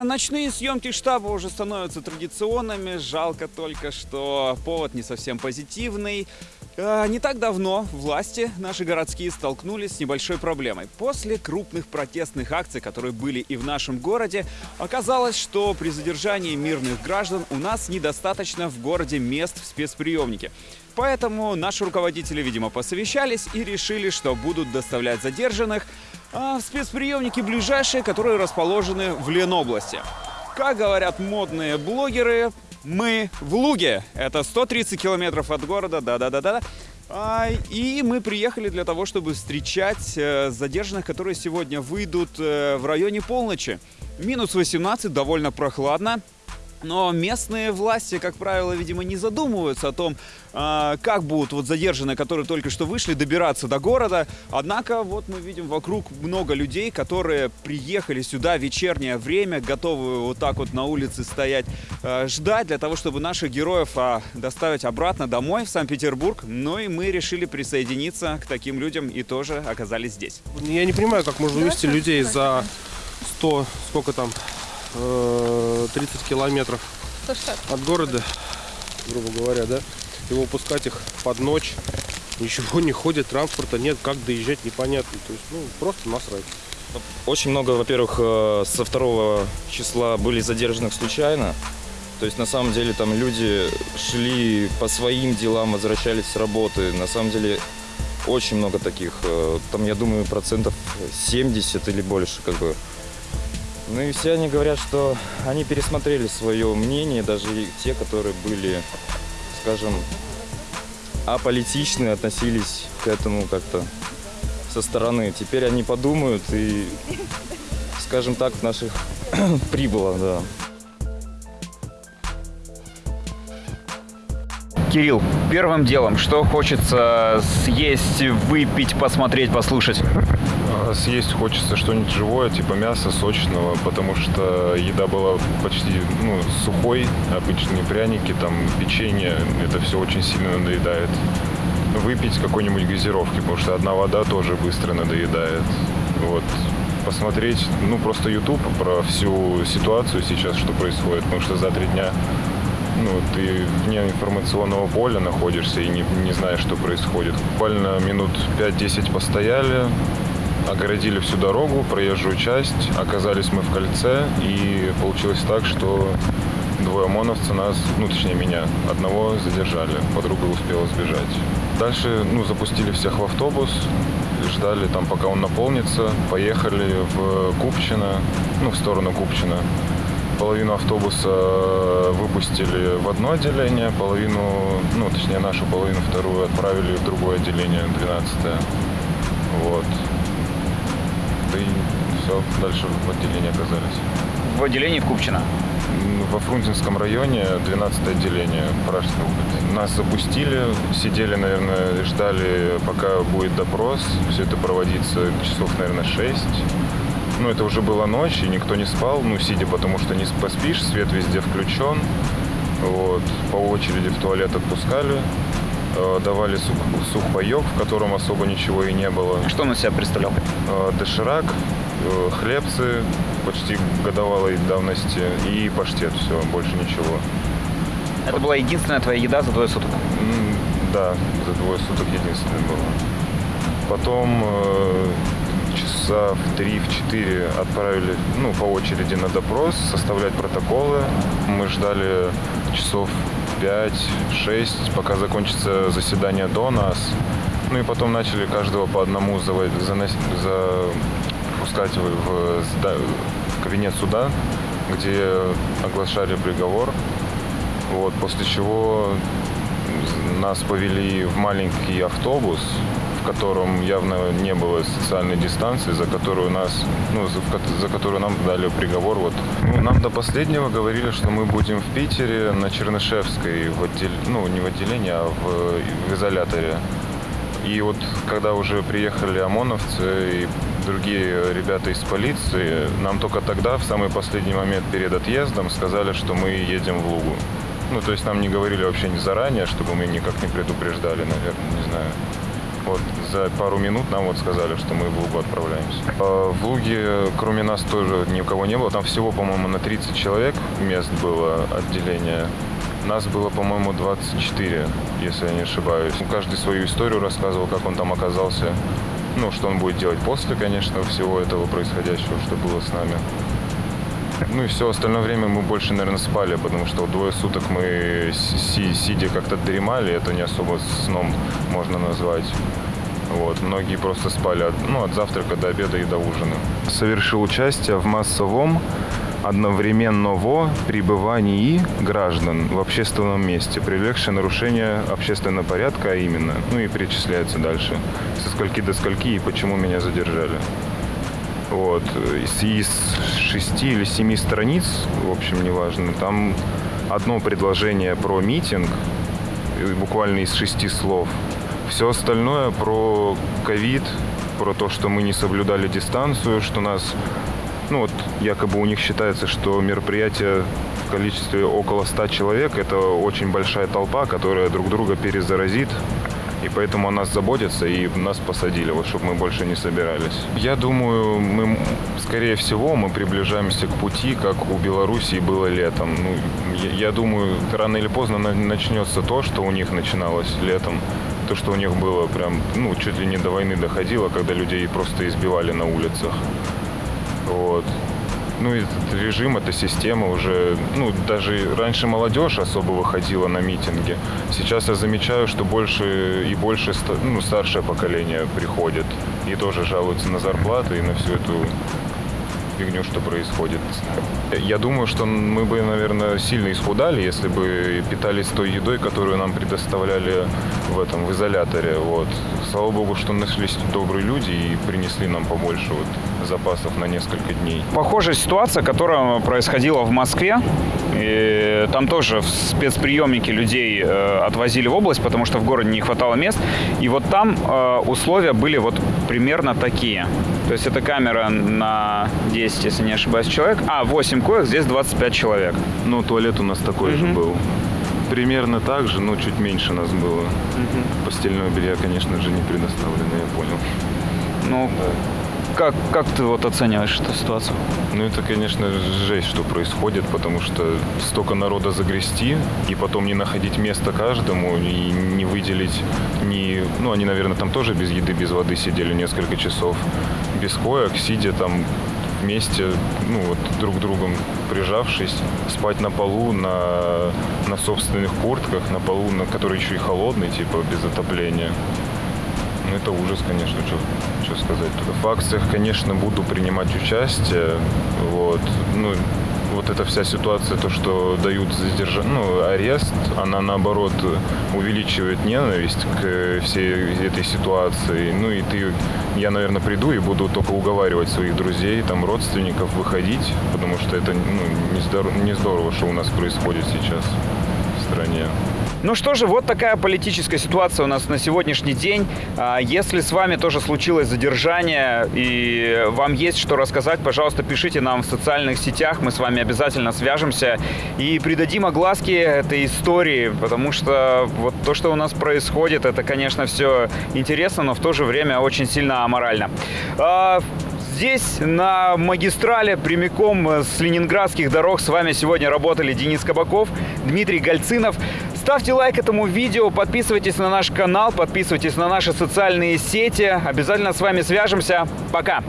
Ночные съемки штаба уже становятся традиционными. Жалко только, что повод не совсем позитивный. Э, Не так давно власти наши городские столкнулись с небольшой проблемой. После крупных протестных акций, которые были и в нашем городе, оказалось, что при задержании мирных граждан у нас недостаточно в городе мест в спецприемнике. Поэтому наши руководители, видимо, посовещались и решили, что будут доставлять задержанных а, в спецприемники ближайшие, которые расположены в Ленобласти. Как говорят модные блогеры, мы в Луге. Это 130 километров от города, да-да-да-да. А, И мы приехали для того, чтобы встречать э, задержанных, которые сегодня выйдут э, в районе полночи. Минус 18, довольно прохладно. Но местные власти, как правило, видимо, не задумываются о том, а, как будут вот задержанные, которые только что вышли, добираться до города. Однако вот мы видим вокруг много людей, которые приехали сюда в вечернее время, готовы вот так вот на улице стоять, э, ждать для того, чтобы наших героев а, доставить обратно домой, в Санкт-Петербург. Ну и мы решили присоединиться к таким людям и тоже оказались здесь. Я не понимаю, как можно вывести людей за 100, сколько там, э, 30 километров от города, грубо говоря, да, и выпускать их под ночь. Ничего не ходит, транспорта нет, как доезжать непонятно. То есть, ну, просто насрать. Очень много, во-первых, э, со второго числа были задержанных случайно. То есть, на самом деле, там люди шли по своим делам, возвращались с работы. На самом деле, очень много таких. э, Там, я думаю, процентов 70 или больше, как бы. Ну и все они говорят, что они пересмотрели свое мнение, даже те, которые были, скажем, аполитичны, относились к этому как-то со стороны. Теперь они подумают и, скажем так, наших прибыло, да. Кирилл, первым делом, что хочется съесть, выпить, посмотреть, послушать? Съесть хочется что-нибудь живое, типа мяса сочного, потому что еда была почти ну, сухой, обычные пряники, там печенье, это все очень сильно надоедает. Выпить какой-нибудь газировки, потому что одна вода тоже быстро надоедает. Вот. Посмотреть, ну, просто YouTube про всю ситуацию сейчас, что происходит, потому что за три дня ну, ты вне информационного поля находишься и не, не знаешь, что происходит. Буквально минут 5-10 постояли, огородили всю дорогу, проезжую часть, оказались мы в кольце, и получилось так, что двое ОМОНовца нас, ну, точнее меня, одного задержали, подруга успела сбежать. Дальше, ну, запустили всех в автобус, ждали там, пока он наполнится, поехали в Купчино, ну, в сторону Купчино. Половину автобуса выпустили в одно отделение, половину, ну, точнее, нашу половину вторую отправили в другое отделение, 12 Вот. Да и все, дальше в отделении оказались. В отделении Купчино. М, Во Фрунзенском районе 12 отделение Пражской области. Нас запустили, сидели, наверное, ждали, пока будет допрос. Все это проводится часов, наверное, 6. Ну, это уже была ночь, и никто не спал, ну, сидя, потому что не поспишь, свет везде включен. Вот. По очереди в туалет отпускали, давали сух, сухпайок, в котором особо ничего и не было. Что он из себя представлял? Э, Доширак, э, хлебцы почти годовалой давности и паштет, все, больше ничего. Это была единственная твоя еда за двое суток. Да, за двое суток единственное было. Потом э, часа в 3-4 отправили ну, по очереди на допрос, составлять протоколы. Мы ждали часов 5-6, пока закончится заседание до нас. Ну и потом начали каждого по одному заво- занос- запускать в, в кабинет суда, где оглашали приговор. Вот, после чего нас повели в маленький автобус, котором явно не было социальной дистанции, за которую нас, ну, за, за которую нам дали приговор. Вот. Ну, нам до последнего говорили, что мы будем в Питере на Чернышевской, в отдел... ну, не в отделении, а в, в изоляторе. И вот когда уже приехали ОМОНовцы и другие ребята из полиции, нам только тогда, в самый последний момент перед отъездом, сказали, что мы едем в Лугу. Ну, то есть нам не говорили вообще не заранее, чтобы мы никак не предупреждали, наверное, не знаю. Вот за пару минут нам вот сказали, что мы в Лугу отправляемся. А в Луге, кроме нас, тоже никого не было. Там всего, по-моему, на 30 человек мест было отделение. Нас было, по-моему, 24, если я не ошибаюсь. Каждый свою историю рассказывал, как он там оказался. Ну, что он будет делать после, конечно, всего этого происходящего, что было с нами. Ну и все остальное время мы больше, наверное, спали, потому что двое суток мы си сидя как-то дремали, это не особо сном можно назвать. Вот. Многие просто спали от, ну, от завтрака до обеда и до ужина. Совершил участие в массовом одновременного пребывании граждан в общественном месте, привлекшее нарушение общественного порядка, а именно, ну и перечисляется дальше, со скольки до скольки и почему меня задержали. Вот. Из шести или семи страниц, в общем, неважно, там одно предложение про митинг, буквально из шести слов. Все остальное про ковид, про то, что мы не соблюдали дистанцию, что нас, ну вот якобы у них считается, что мероприятие в количестве около ста человек – это очень большая толпа, которая друг друга перезаразит, и поэтому о нас заботятся и нас посадили, вот, чтобы мы больше не собирались. Я думаю, мы, скорее всего, мы приближаемся к пути, как у Белоруссии было летом. Ну, я, я думаю, рано или поздно начнется то, что у них начиналось летом. То, что у них было прям, ну, чуть ли не до войны доходило, когда людей просто избивали на улицах. Вот ну, этот режим, эта система уже, ну, даже раньше молодежь особо выходила на митинги. Сейчас я замечаю, что больше и больше, ну, старшее поколение приходит и тоже жалуются на зарплаты и на всю эту фигню, что происходит. Я думаю, что мы бы, наверное, сильно исхудали, если бы питались той едой, которую нам предоставляли в этом, в изоляторе. Вот. Слава богу, что нашлись добрые люди и принесли нам побольше вот запасов на несколько дней. Похожая ситуация, которая происходила в Москве. И там тоже в спецприемники людей э, отвозили в область, потому что в городе не хватало мест. И вот там э, условия были вот примерно такие. То есть это камера на 10, если не ошибаюсь, человек. А, 8 коек, здесь 25 человек. Ну, туалет у нас такой угу. же был. Примерно так же, но чуть меньше нас было. Угу. Постельного белья, конечно же, не предоставлено, я понял. Ну, да как, как ты вот оцениваешь эту ситуацию? Ну, это, конечно, жесть, что происходит, потому что столько народа загрести, и потом не находить место каждому, и не выделить, не... Ну, они, наверное, там тоже без еды, без воды сидели несколько часов, без коек, сидя там вместе, ну вот друг другом прижавшись, спать на полу, на, на собственных куртках, на полу, на который еще и холодный, типа без отопления. Ну, это ужас, конечно, что, что сказать. В акциях, конечно, буду принимать участие. Вот. Ну, вот эта вся ситуация, то, что дают задержа... ну, арест, она, наоборот, увеличивает ненависть к всей этой ситуации. Ну, и ты, я, наверное, приду и буду только уговаривать своих друзей, там, родственников выходить, потому что это ну, не, здорово, не здорово, что у нас происходит сейчас в стране. Ну что же, вот такая политическая ситуация у нас на сегодняшний день. А, если с вами тоже случилось задержание и вам есть что рассказать, пожалуйста, пишите нам в социальных сетях. Мы с вами обязательно свяжемся и придадим огласки этой истории, потому что вот то, что у нас происходит, это, конечно, все интересно, но в то же время очень сильно аморально. А, здесь, на магистрале, прямиком с ленинградских дорог, с вами сегодня работали Денис Кабаков, Дмитрий Гальцинов. Ставьте лайк этому видео, подписывайтесь на наш канал, подписывайтесь на наши социальные сети. Обязательно с вами свяжемся. Пока!